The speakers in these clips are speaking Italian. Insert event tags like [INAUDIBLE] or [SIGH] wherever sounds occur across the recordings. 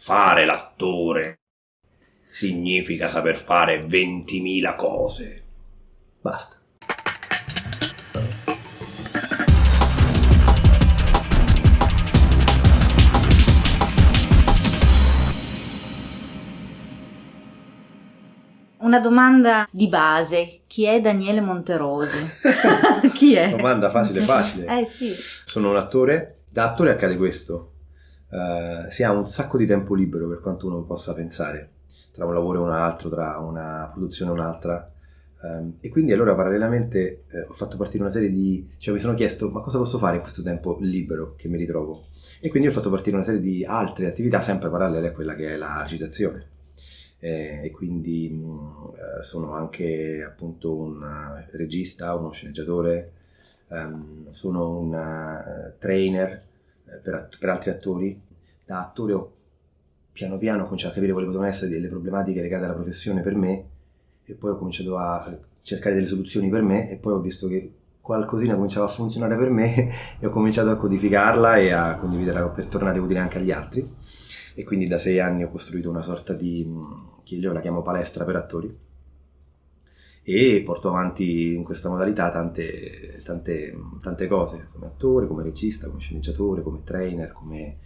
Fare l'attore significa saper fare 20.000 cose. Basta. Una domanda di base. Chi è Daniele Monterosi? [LAUGHS] Chi è? Domanda facile facile. Eh sì. Sono un attore. Da attore accade questo. Eh, si ha un sacco di tempo libero per quanto uno possa pensare, tra un lavoro e un altro, tra una produzione e un'altra. Ehm, e quindi allora parallelamente eh, ho fatto partire una serie di... cioè mi sono chiesto ma cosa posso fare in questo tempo libero che mi ritrovo? E quindi ho fatto partire una serie di altre attività sempre parallele a quella che è la recitazione. Eh, e quindi mh, eh, sono anche appunto un eh, regista, uno sceneggiatore, ehm, sono un trainer per, att- per altri attori. Da attore ho piano piano cominciato a capire quali potevano essere delle problematiche legate alla professione per me e poi ho cominciato a cercare delle soluzioni per me e poi ho visto che qualcosina cominciava a funzionare per me [LAUGHS] e ho cominciato a codificarla e a condividerla per tornare utile anche agli altri e quindi da sei anni ho costruito una sorta di, mh, che io la chiamo palestra per attori e porto avanti in questa modalità tante, tante, tante cose, come attore, come regista, come sceneggiatore, come trainer, come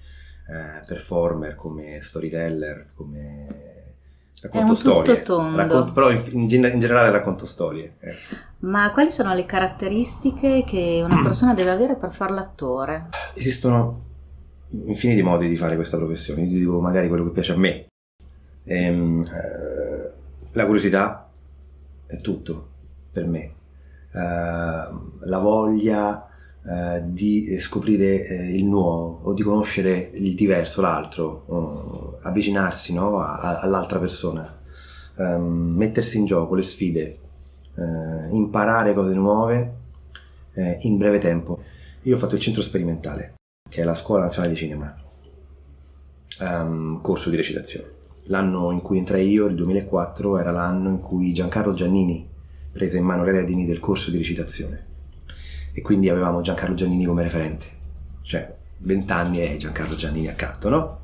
eh, performer, come storyteller, come racconto storie. Racconto- però in, in gen- in generale racconto storie. ecco. Ma quali sono le caratteristiche che una persona deve avere per fare l'attore? Esistono infiniti modi di fare questa professione, io ti dico magari quello che piace a me. Ehm, eh, la curiosità è tutto per me. Eh, la voglia eh, di scoprire eh, il nuovo o di conoscere il diverso, l'altro, avvicinarsi no, a- all'altra persona, Ehm, mettersi in gioco, le sfide, imparare cose nuove in breve tempo. Io ho fatto il centro sperimentale che è la Scuola Nazionale di Cinema, ehm, corso di recitazione. L'anno in cui entrai io, il 2004, era l'anno in cui Giancarlo Giannini prese in mano le redini del corso di recitazione e quindi avevamo Giancarlo Giannini come referente, cioè 20 anni e Giancarlo Giannini accanto, no?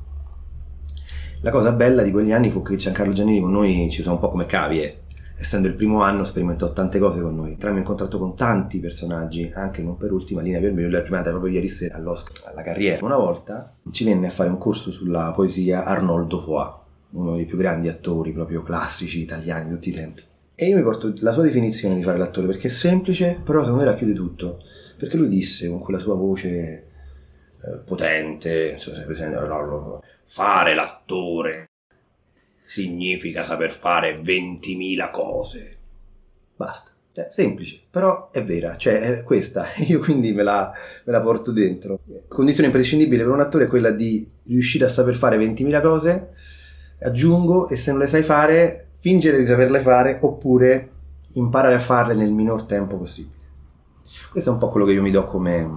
La cosa bella di quegli anni fu che Giancarlo Giannini con noi ci sono un po' come cavie, essendo il primo anno sperimentò tante cose con noi. Entriamo in contatto con tanti personaggi, anche non per ultima linea per me, l'ho premiata proprio ieri sera all'Oscar, alla carriera. Una volta ci venne a fare un corso sulla poesia Arnoldo Foà, uno dei più grandi attori proprio classici italiani di tutti i tempi. E io mi porto la sua definizione di fare l'attore perché è semplice, però secondo me racchiude tutto. Perché lui disse con quella sua voce eh, potente, so se presente, fare l'attore significa saper fare 20.000 cose. Basta. Cioè, semplice, però è vera, cioè è questa, [LAUGHS] io quindi me la, me la porto dentro. Condizione imprescindibile per un attore è quella di riuscire a saper fare 20.000 cose, aggiungo, e se non le sai fare, fingere di saperle fare, oppure imparare a farle nel minor tempo possibile. Questo è un po' quello che io mi do come,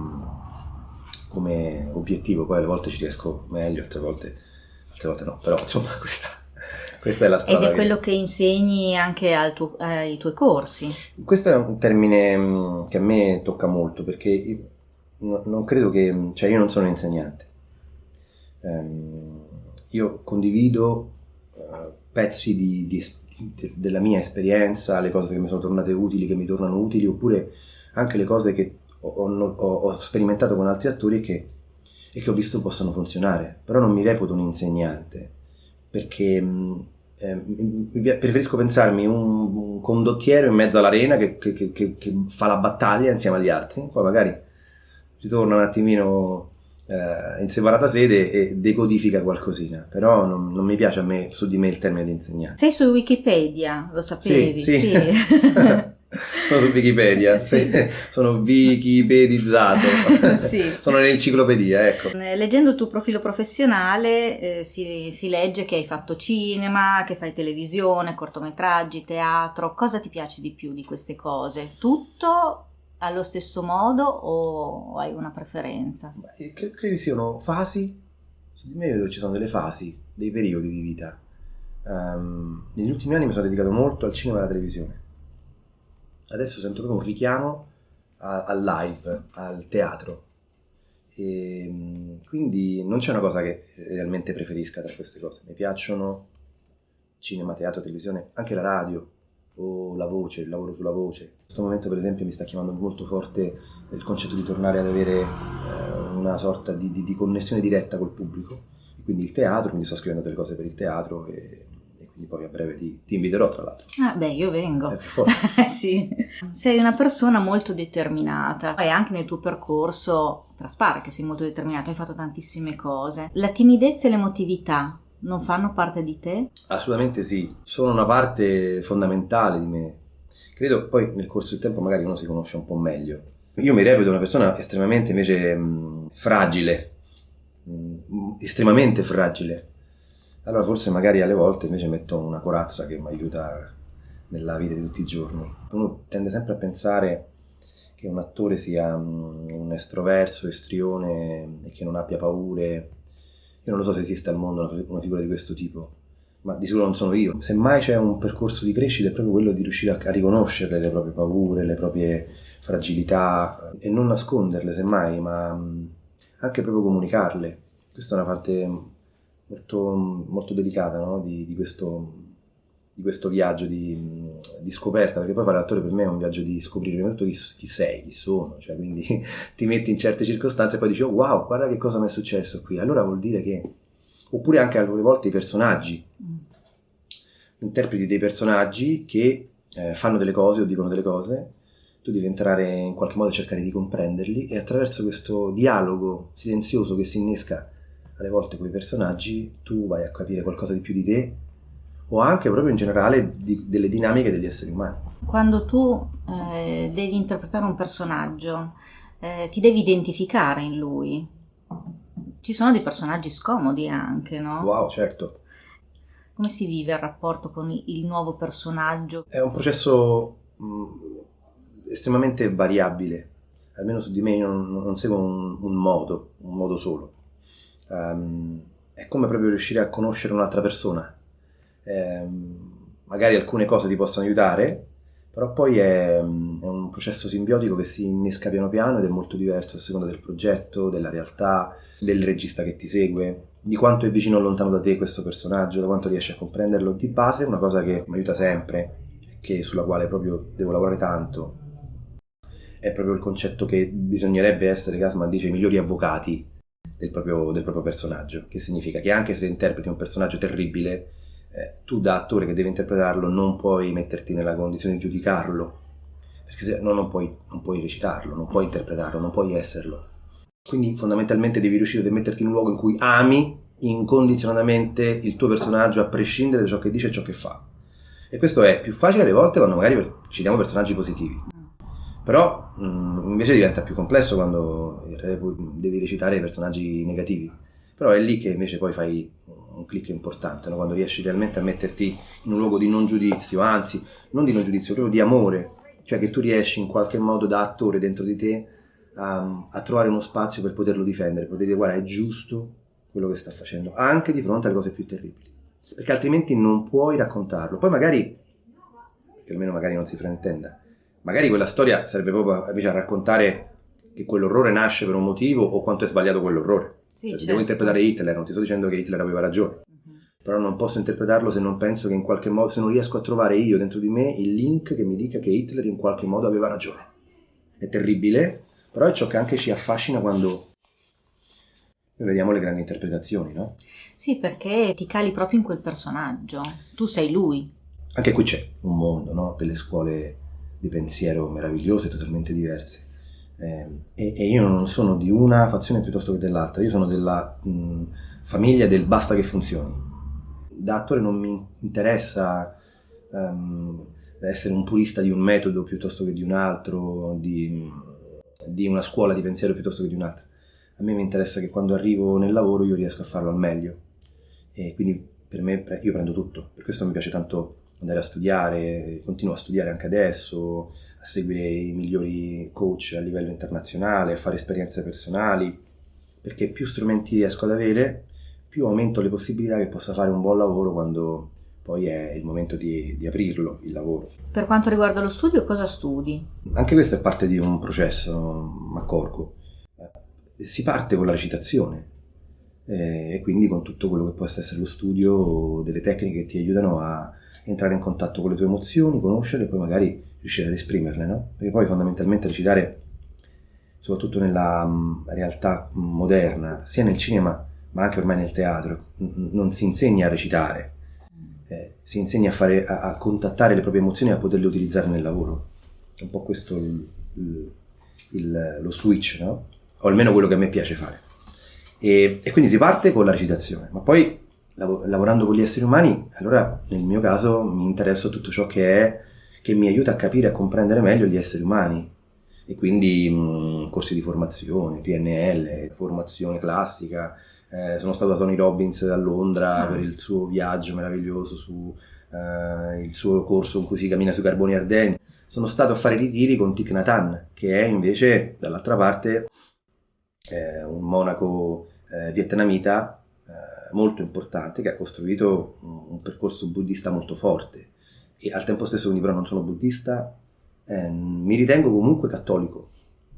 come obiettivo, poi alle volte ci riesco meglio, altre volte, altre volte no, però insomma [LAUGHS] questa, questa è la strada. Ed è che- quello che insegni anche tuo- ai tuoi corsi. Questo è un termine mh, che a me tocca molto perché non credo che, cioè io non sono un insegnante. Ehm, io condivido eh, pezzi di- di di- della mia esperienza, le cose che mi sono tornate utili, che mi tornano utili, oppure anche le cose che ho, ho- ho- sperimentato con altri attori che, e che ho visto possono funzionare. Però non mi reputo un insegnante perché mh, eh, preferisco pensarmi un, un condottiero in mezzo all'arena che, che- che- che- fa la battaglia insieme agli altri, poi magari ritorna un attimino eh, in separata sede e decodifica qualcosina, però non, non mi piace a me su di me il termine di insegnante. Sei su Wikipedia, lo sapevi? Sì, sì. [LAUGHS] sono su Wikipedia, [LAUGHS] Sì. sì, sono wikipedizzato, [LAUGHS] Sì. sono nell'enciclopedia, ecco. Eh, Leggendo il tuo profilo professionale eh, si, si legge che hai fatto cinema, che fai televisione, cortometraggi, teatro. Cosa ti piace di più di queste cose? Tutto allo stesso modo o hai una preferenza? Credo siano fasi, su di me vedo che ci sono delle fasi, dei periodi di vita. Ehm, negli ultimi anni mi sono dedicato molto al cinema e alla televisione. Adesso sento proprio un richiamo al live, al teatro. E, mm, quindi non c'è una cosa che realmente preferisca tra queste cose. Mi piacciono cinema, teatro, televisione, anche la radio o la voce, il lavoro sulla voce. In questo momento per esempio mi sta chiamando molto forte il concetto di tornare ad avere eh, una sorta di, di, di, connessione diretta col pubblico, quindi il teatro, quindi sto scrivendo delle cose per il teatro e, e quindi poi a breve ti, ti, inviterò tra l'altro. Ah beh, io vengo. Eh, per forza. [LAUGHS] sì. Sei una persona molto determinata e anche nel tuo percorso traspare che sei molto determinato, hai fatto tantissime cose. La timidezza e l'emotività non fanno parte di te? Assolutamente sì, sono una parte fondamentale di me. Credo poi nel corso del tempo magari uno si conosce un po' meglio. Io mi reputo una persona estremamente invece mh, fragile, mh, estremamente fragile. Allora forse magari alle volte invece metto una corazza che mi aiuta nella vita di tutti i giorni. Uno tende sempre a pensare che un attore sia mh, un estroverso, estrione e che non abbia paure io non lo so se esiste al mondo una figura di questo tipo, ma di sicuro non sono io. Semmai c'è un percorso di crescita è proprio quello di riuscire a, riconoscere le proprie paure, le proprie fragilità e non nasconderle semmai, ma anche proprio comunicarle. Questa è una parte molto, molto delicata no? di, di questo di questo viaggio di, di, scoperta, perché poi fare l'attore per me è un viaggio di scoprire prima di tutto chi, chi, sei, chi sono, cioè quindi [LAUGHS] ti metti in certe circostanze e poi dici oh wow, guarda che cosa mi è successo qui, allora vuol dire che, oppure anche alcune volte i personaggi, mm. interpreti dei personaggi che eh, fanno delle cose o dicono delle cose, tu devi entrare in qualche modo a cercare di comprenderli e attraverso questo dialogo silenzioso che si innesca alle volte con i personaggi, tu vai a capire qualcosa di più di te o anche proprio in generale di, delle dinamiche degli esseri umani. Quando tu eh, devi interpretare un personaggio, eh, ti devi identificare in lui. Ci sono dei personaggi scomodi anche, no? Wow, certo. Come si vive il rapporto con il nuovo personaggio? È un processo mh, mm, estremamente variabile, almeno su di me non, non seguo un, un, modo, un modo solo. Um, è come proprio riuscire a conoscere un'altra persona eh, magari alcune cose ti possono aiutare, però poi è, è, un processo simbiotico che si innesca piano piano ed è molto diverso a seconda del progetto, della realtà, del regista che ti segue, di quanto è vicino o lontano da te questo personaggio, da quanto riesci a comprenderlo. Di base una cosa che mi aiuta sempre, che sulla quale proprio devo lavorare tanto, è proprio il concetto che bisognerebbe essere, Gasman dice, i migliori avvocati del proprio, del proprio personaggio, che significa che anche se interpreti un personaggio terribile, eh, tu da attore che devi interpretarlo non puoi metterti nella condizione di giudicarlo, perché se no non puoi, non puoi recitarlo, non puoi interpretarlo, non puoi esserlo. Quindi fondamentalmente devi riuscire a metterti in un luogo in cui ami incondizionatamente il tuo personaggio a prescindere da ciò che dice e ciò che fa. E questo è più facile alle volte quando magari citiamo personaggi positivi. Però mh, mm, invece diventa più complesso quando devi recitare personaggi negativi. Però è lì che invece poi fai un click importante, no? quando riesci realmente a metterti in un luogo di non giudizio, anzi, non di non giudizio, proprio di amore, cioè che tu riesci in qualche modo da attore dentro di te a, a trovare uno spazio per poterlo difendere, poter dire guarda è giusto quello che sta facendo, anche di fronte alle cose più terribili, perché altrimenti non puoi raccontarlo. Poi magari, che almeno magari non si fraintenda, magari quella storia serve proprio invece a raccontare che quell'orrore nasce per un motivo o quanto è sbagliato quell'orrore. Sì, certo. Devo interpretare Hitler, non ti sto dicendo che Hitler aveva ragione, uh-huh. però non posso interpretarlo se non penso che in qualche modo, se non riesco a trovare io dentro di me il link che mi dica che Hitler in qualche modo aveva ragione. È terribile, però è ciò che anche ci affascina quando noi vediamo le grandi interpretazioni, no? Sì, perché ti cali proprio in quel personaggio, tu sei lui. Anche qui c'è un mondo, no? Delle scuole di pensiero meravigliose, totalmente diverse eh, e, e, io non sono di una fazione piuttosto che dell'altra, io sono della mh, famiglia del basta che funzioni. Da attore non mi interessa um, essere un purista di un metodo piuttosto che di un altro, di, di una scuola di pensiero piuttosto che di un'altra. A me mi interessa che quando arrivo nel lavoro io riesca a farlo al meglio e quindi per me io prendo tutto, per questo mi piace tanto andare a studiare, continuo a studiare anche adesso, a seguire i migliori coach a livello internazionale, a fare esperienze personali, perché più strumenti riesco ad avere, più aumento le possibilità che possa fare un buon lavoro quando poi è il momento di, di aprirlo, il lavoro. Per quanto riguarda lo studio, cosa studi? Anche questo è parte di un processo, mi accorgo. si parte con la recitazione eh, e quindi con tutto quello che può essere lo studio delle tecniche che ti aiutano a entrare in contatto con le tue emozioni, conoscerle e poi magari riuscire ad esprimerle, no? Perché poi fondamentalmente recitare, soprattutto nella mh, realtà moderna, sia nel cinema ma anche ormai nel teatro, non si insegna a recitare, eh, si insegna a, fare, a, a, contattare le proprie emozioni e a poterle utilizzare nel lavoro. È un po' questo il, il, il, lo switch, no? O almeno quello che a me piace fare. E, e quindi si parte con la recitazione, ma poi lav- lavorando con gli esseri umani, allora nel mio caso mi interessa tutto ciò che è che mi aiuta a capire e a comprendere meglio gli esseri umani. E quindi mh, corsi di formazione, PNL, formazione classica. Eh, sono stato a Tony Robbins a Londra ah. per il suo viaggio meraviglioso su eh, il suo corso in cui si cammina sui carboni ardenti. Sono stato a fare ritiri con Thich Nhat che è invece dall'altra parte eh, un monaco eh, vietnamita molto importante che ha costruito un, percorso buddista molto forte e al tempo stesso quindi però non sono buddista, eh, mi ritengo comunque cattolico,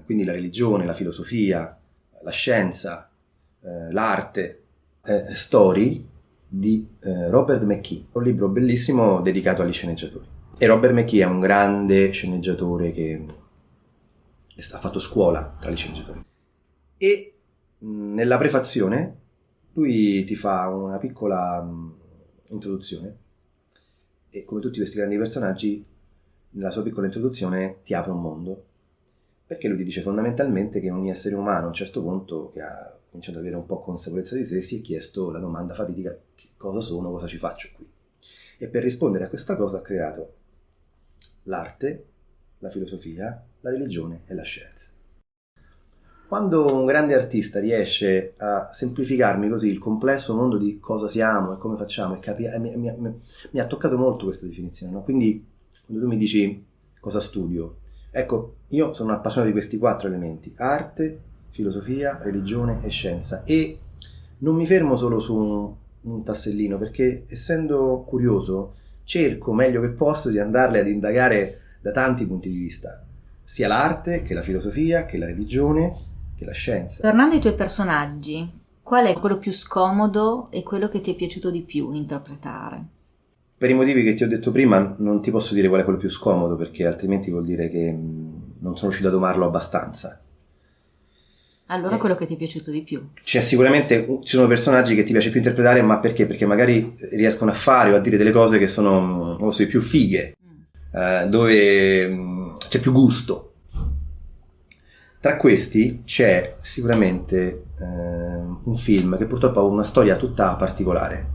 quindi la religione, la filosofia, la scienza, eh, l'arte, eh, Story di eh, Robert McKee, un libro bellissimo dedicato agli sceneggiatori. E Robert McKee è un grande sceneggiatore che ha fatto scuola tra gli sceneggiatori. E nella prefazione lui ti fa una piccola introduzione e come tutti questi grandi personaggi nella sua piccola introduzione ti apre un mondo. Perché lui ti dice fondamentalmente che ogni essere umano a un certo punto che ha cominciato ad avere un po' consapevolezza di sé si è chiesto la domanda fatidica cosa sono, cosa ci faccio qui? E per rispondere a questa cosa ha creato l'arte, la filosofia, la religione e la scienza quando un grande artista riesce a semplificarmi così il complesso mondo di cosa siamo e come facciamo, e capi- mi, mi, mi, mi, ha toccato molto questa definizione. No? Quindi, quando tu mi dici cosa studio, ecco, io sono appassionato di questi quattro elementi: arte, filosofia, religione e scienza. E non mi fermo solo su un, un tassellino, perché essendo curioso, cerco meglio che posso di andarle ad indagare da tanti punti di vista, sia l'arte che la filosofia che la religione che la scienza. Tornando ai tuoi personaggi, qual è quello più scomodo e quello che ti è piaciuto di più interpretare? Per i motivi che ti ho detto prima non ti posso dire qual è quello più scomodo perché altrimenti vuol dire che non sono riuscito a domarlo abbastanza. Allora eh, quello che ti è piaciuto di più? C'è sicuramente, ci sono personaggi che ti piace più interpretare, ma perché? Perché magari riescono a fare o a dire delle cose che sono, non so, più fighe, mm. eh, dove c'è più gusto. Tra questi c'è sicuramente eh, un film che purtroppo ha una storia tutta particolare,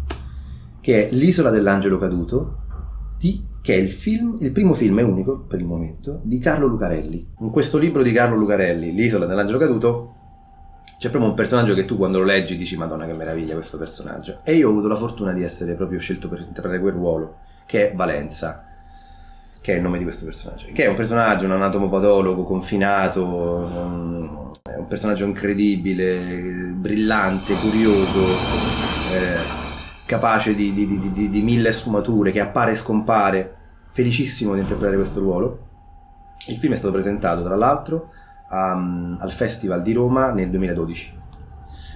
che è L'isola dell'angelo caduto, di, che è il, film, il primo film e unico per il momento di Carlo Lucarelli. In questo libro di Carlo Lucarelli, L'isola dell'angelo caduto, c'è proprio un personaggio che tu quando lo leggi dici Madonna che meraviglia questo personaggio. E io ho avuto la fortuna di essere proprio scelto per interpretare quel ruolo, che è Valenza che è il nome di questo personaggio, che è un personaggio, un anatomopatologo confinato, è un personaggio incredibile, brillante, curioso, eh, capace di, di, di, di, mille sfumature, che appare e scompare, felicissimo di interpretare questo ruolo. Il film è stato presentato, tra l'altro, a, al Festival di Roma nel 2012,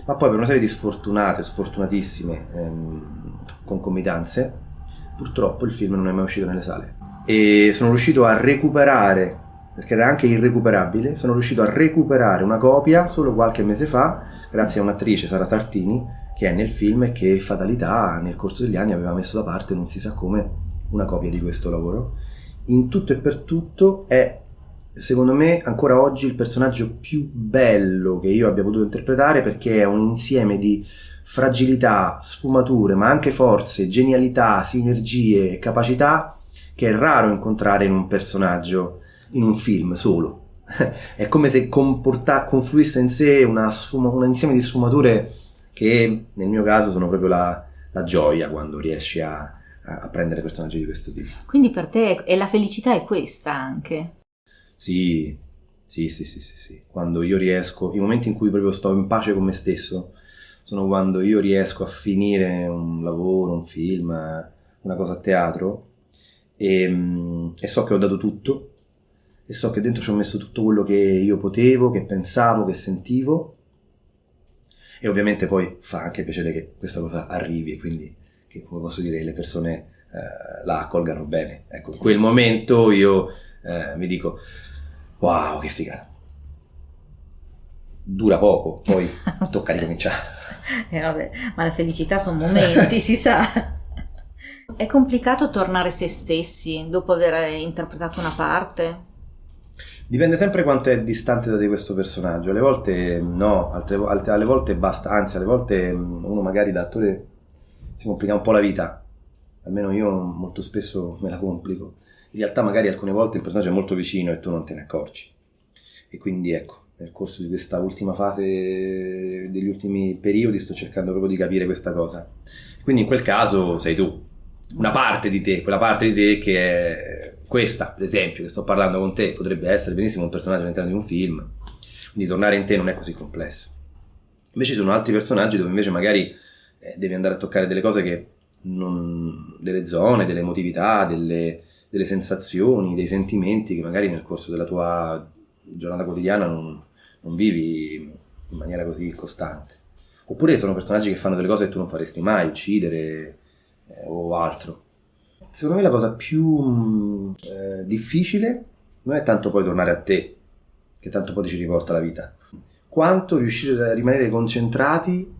ma poi per una serie di sfortunate, sfortunatissime ehm, concomitanze, purtroppo il film non è mai uscito nelle sale e sono riuscito a recuperare, perché era anche irrecuperabile, sono riuscito a recuperare una copia solo qualche mese fa, grazie a un'attrice, Sara Sartini, che è nel film e che fatalità nel corso degli anni aveva messo da parte, non si sa come, una copia di questo lavoro. In tutto e per tutto è, secondo me, ancora oggi il personaggio più bello che io abbia potuto interpretare perché è un insieme di fragilità, sfumature, ma anche forze, genialità, sinergie, capacità che è raro incontrare in un personaggio, in un film solo. [LAUGHS] è come se comporta, confluisse in sé una sfuma, un insieme di sfumature che nel mio caso sono proprio la, la gioia quando riesci a, a, prendere personaggi di questo tipo. Quindi per te è la felicità è questa anche? Sì, sì, sì, sì, sì, sì. Quando io riesco, i momenti in cui proprio sto in pace con me stesso, sono quando io riesco a finire un lavoro, un film, una cosa a teatro e, mm, e, so che ho dato tutto e so che dentro ci ho messo tutto quello che io potevo, che pensavo, che sentivo E ovviamente poi fa anche piacere che questa cosa arrivi e quindi che, come posso dire, le persone eh, la accolgano bene. Ecco, in quel momento io eh, mi dico, wow, che figata. Dura poco, poi tocca ricominciare. [LAUGHS] Eh, vabbè, ma la felicità sono momenti, si sa. [LAUGHS] È complicato tornare se stessi dopo aver interpretato una parte? Dipende sempre quanto è distante da te questo personaggio. Alle volte no, altre, altre, alle volte basta, anzi, alle volte mm, uno magari da attore si complica un po' la vita. Almeno io molto spesso me la complico. In realtà magari alcune volte il personaggio è molto vicino e tu non te ne accorgi. E quindi ecco, nel corso di questa ultima fase, degli ultimi periodi, sto cercando proprio di capire questa cosa. Quindi in quel caso sei tu, una parte di te, quella parte di te che è questa, ad esempio, che sto parlando con te, potrebbe essere benissimo un personaggio all'interno di un film, quindi tornare in te non è così complesso. Invece ci sono altri personaggi dove invece magari eh, devi andare a toccare delle cose che non, delle zone, delle emotività, delle, delle sensazioni, dei sentimenti che magari nel corso della tua giornata quotidiana non, non vivi in maniera così costante. Oppure sono personaggi che fanno delle cose che tu non faresti mai, uccidere eh, o altro. Secondo me la cosa più mm, eh, difficile non è tanto poi tornare a te, che tanto poi ci riporta la vita, quanto riuscire a rimanere concentrati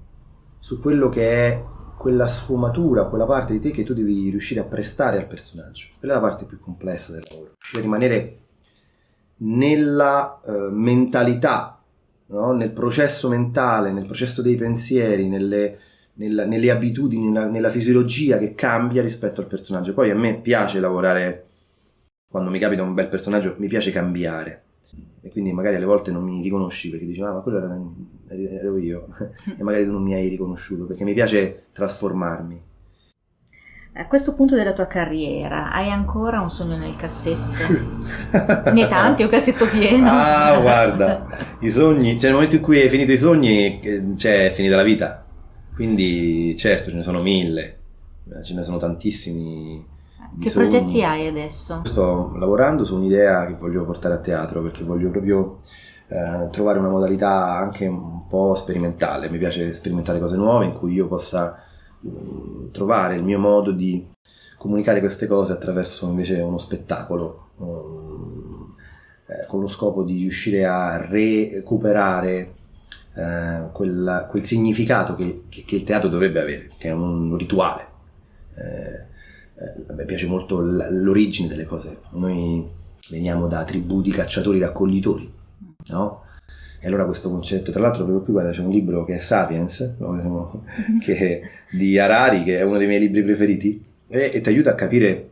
su quello che è quella sfumatura, quella parte di te che tu devi riuscire a prestare al personaggio. Quella è la parte più complessa del lavoro. Riuscire a rimanere nella eh, mentalità, no? nel processo mentale, nel processo dei pensieri, nelle, nella, nelle abitudini, nella, nella, fisiologia che cambia rispetto al personaggio. Poi a me piace lavorare, quando mi capita un bel personaggio, mi piace cambiare. E quindi magari alle volte non mi riconosci perché dici, ah, ma quello era, ero io. [LAUGHS] e magari tu non mi hai riconosciuto perché mi piace trasformarmi. A questo punto della tua carriera hai ancora un sogno nel cassetto? [LAUGHS] ne tanti, un cassetto pieno. Ah, guarda, i sogni, cioè nel momento in cui hai finito i sogni, eh, cioè è finita la vita. Quindi certo ce ne sono mille, ce ne sono tantissimi. Che sogni. progetti hai adesso? Sto lavorando su un'idea che voglio portare a teatro perché voglio proprio eh, trovare una modalità anche un po' sperimentale. Mi piace sperimentare cose nuove in cui io possa trovare il mio modo di comunicare queste cose attraverso invece uno spettacolo, um, eh, con lo scopo di riuscire a recuperare eh, quel, quel, significato che, che, che, il teatro dovrebbe avere, che è un rituale. Eh, eh a me piace molto l'origine delle cose. Noi veniamo da tribù di cacciatori raccoglitori, no? E allora questo concetto, tra l'altro proprio qui guarda c'è un libro che è Sapiens, che, di Harari, che è uno dei miei libri preferiti, e, e ti aiuta a capire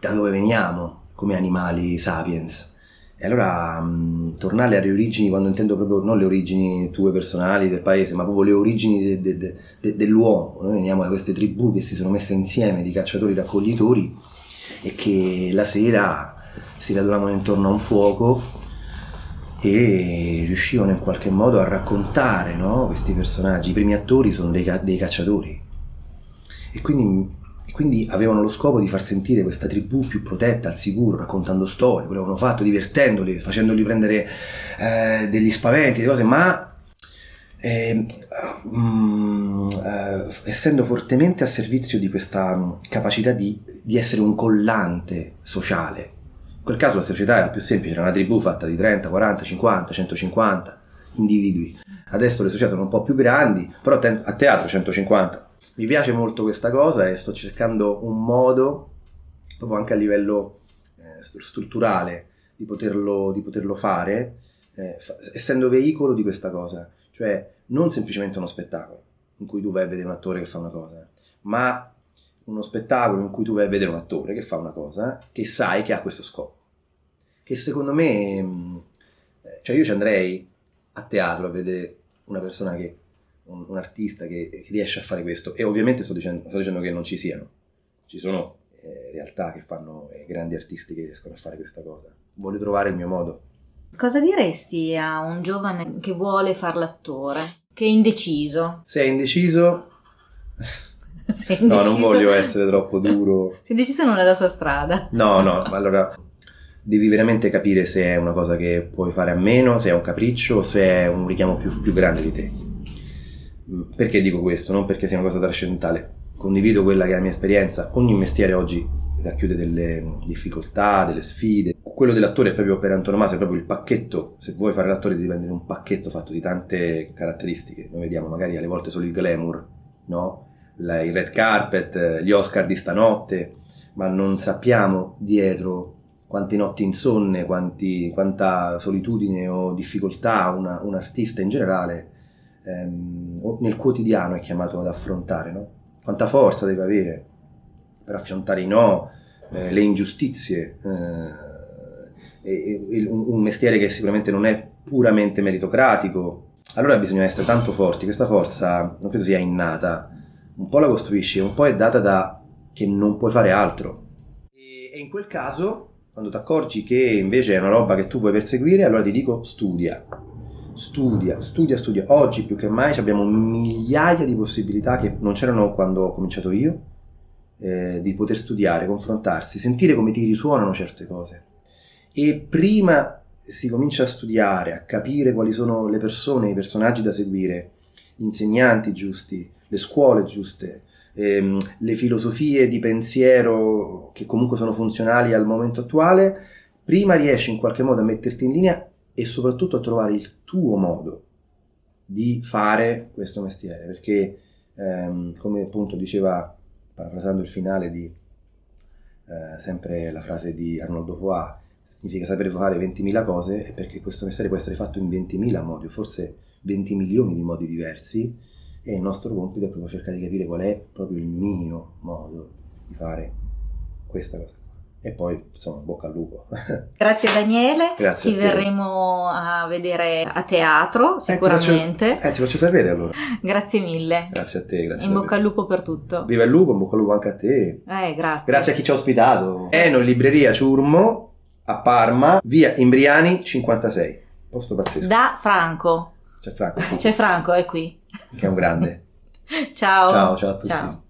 da dove veniamo come animali sapiens. E allora mh, tornare alle origini, quando intendo proprio non le origini tue personali del paese, ma proprio le origini de, de, de, dell'uomo. Noi veniamo da queste tribù che si sono messe insieme di cacciatori raccoglitori e che la sera si radunavano intorno a un fuoco e riuscivano in qualche modo a raccontare no? questi personaggi. I primi attori sono dei, dei cacciatori e quindi, e quindi, avevano lo scopo di far sentire questa tribù più protetta, al sicuro, raccontando storie, quello avevano fatto, divertendoli, facendoli prendere eh, degli spaventi, delle cose, ma eh, mm, eh, essendo fortemente a servizio di questa mm, capacità di, di essere un collante sociale quel caso la società era più semplice, era una tribù fatta di 30, 40, 50, 150 individui. Adesso le società sono un po' più grandi, però a teatro 150. Mi piace molto questa cosa e sto cercando un modo, proprio anche a livello eh, strutturale, di poterlo, di poterlo fare, eh, fa- essendo veicolo di questa cosa. Cioè, non semplicemente uno spettacolo in cui tu vai a vedere un attore che fa una cosa, ma uno spettacolo in cui tu vai a vedere un attore che fa una cosa che sai che ha questo scopo. Che secondo me, mm, eh, cioè io ci andrei a teatro a vedere una persona che, un, un artista che, che, riesce a fare questo. E ovviamente sto dicendo, sto dicendo che non ci siano. Ci sono eh, realtà che fanno eh, grandi artisti che riescono a fare questa cosa. Voglio trovare il mio modo. Cosa diresti a un giovane che vuole fare l'attore, che è indeciso? Se è indeciso, [LAUGHS] No, non voglio essere troppo duro. Se indeciso non è la sua strada. No, no, ma allora devi veramente capire se è una cosa che puoi fare a meno, se è un capriccio o se è un richiamo più, più grande di te. Mm, Perché dico questo? Non perché sia una cosa trascendentale. Condivido quella che è la mia esperienza. Ogni mestiere oggi racchiude delle difficoltà, delle sfide. Quello dell'attore è proprio per antonomasia, è proprio il pacchetto. Se vuoi fare l'attore devi prendere un pacchetto fatto di tante caratteristiche. Noi vediamo magari alle volte solo il glamour, no? Il red carpet, gli Oscar di stanotte, ma non sappiamo dietro quante notti insonne, quanti- quanta solitudine o difficoltà una- un artista in generale ehm, nel quotidiano è chiamato ad affrontare, no? Quanta forza deve avere per affrontare i no, eh, le ingiustizie, eh, e- e- un, un mestiere che sicuramente non è puramente meritocratico. Allora bisogna essere tanto forti, questa forza non credo sia innata, un po' la costruisci, un po' è data da che non puoi fare altro. E, e in quel caso, quando ti accorgi che invece è una roba che tu puoi perseguire, allora ti dico studia. Studia, studia, studia. Oggi più che mai abbiamo migliaia di possibilità che non c'erano quando ho cominciato io, eh, di poter studiare, confrontarsi, sentire come ti risuonano certe cose. E prima si comincia a studiare, a capire quali sono le persone, i personaggi da seguire, gli insegnanti giusti, le scuole giuste, ehm, le filosofie di pensiero che comunque sono funzionali al momento attuale, prima riesci in qualche modo a metterti in linea e soprattutto a trovare il tuo modo di fare questo mestiere, perché ehm, come appunto diceva, parafrasando il finale di eh, sempre la frase di Arnoldo Foà, significa sapere fare 20.000 cose, perché questo mestiere può essere fatto in 20.000 modi, o forse 20 milioni di modi diversi, e il nostro compito è proprio cercare di capire qual è proprio il mio modo di fare questa cosa. E poi, insomma, bocca al lupo. [LAUGHS] Grazie Daniele, Grazie ti a verremo a vedere a teatro sicuramente. Eh, ti faccio sapere allora. Grazie mille. Grazie a te, grazie In bocca al lupo per tutto. Viva il lupo, in bocca al lupo anche a te. Eh, grazie. Grazie a chi ci ha ospitato. Eno, libreria Ciurmo, a Parma, via Imbriani 56. Posto pazzesco. Da Franco. C'è Franco, C'è Franco, è qui. Che è un grande. [LAUGHS] Ciao. Ciao, ciao a tutti. Ciao.